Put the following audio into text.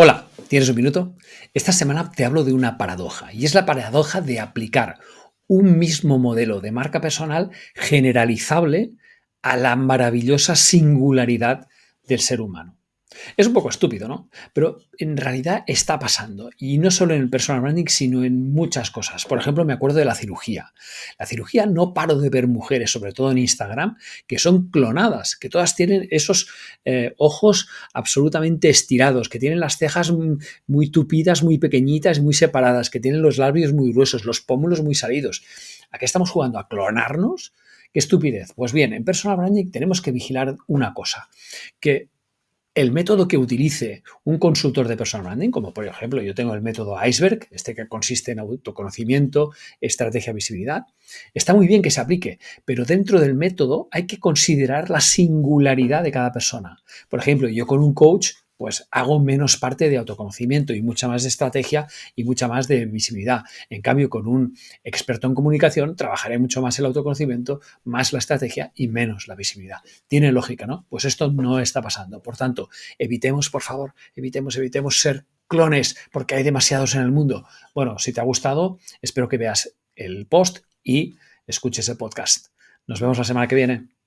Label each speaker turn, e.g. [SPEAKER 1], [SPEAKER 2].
[SPEAKER 1] Hola, ¿tienes un minuto? Esta semana te hablo de una paradoja y es la paradoja de aplicar un mismo modelo de marca personal generalizable a la maravillosa singularidad del ser humano. Es un poco estúpido, ¿no? Pero en realidad está pasando. Y no solo en el personal branding, sino en muchas cosas. Por ejemplo, me acuerdo de la cirugía. La cirugía no paro de ver mujeres, sobre todo en Instagram, que son clonadas, que todas tienen esos eh, ojos absolutamente estirados, que tienen las cejas muy tupidas, muy pequeñitas, muy separadas, que tienen los labios muy gruesos, los pómulos muy salidos. ¿A qué estamos jugando? ¿A clonarnos? ¿Qué estupidez? Pues bien, en personal branding tenemos que vigilar una cosa, que el método que utilice un consultor de personal branding, como por ejemplo yo tengo el método Iceberg, este que consiste en autoconocimiento, estrategia, visibilidad, está muy bien que se aplique, pero dentro del método hay que considerar la singularidad de cada persona. Por ejemplo, yo con un coach pues hago menos parte de autoconocimiento y mucha más de estrategia y mucha más de visibilidad. En cambio, con un experto en comunicación trabajaré mucho más el autoconocimiento, más la estrategia y menos la visibilidad. Tiene lógica, ¿no? Pues esto no está pasando. Por tanto, evitemos, por favor, evitemos, evitemos ser clones porque hay demasiados en el mundo. Bueno, si te ha gustado, espero que veas el post y escuches el podcast. Nos vemos la semana que viene.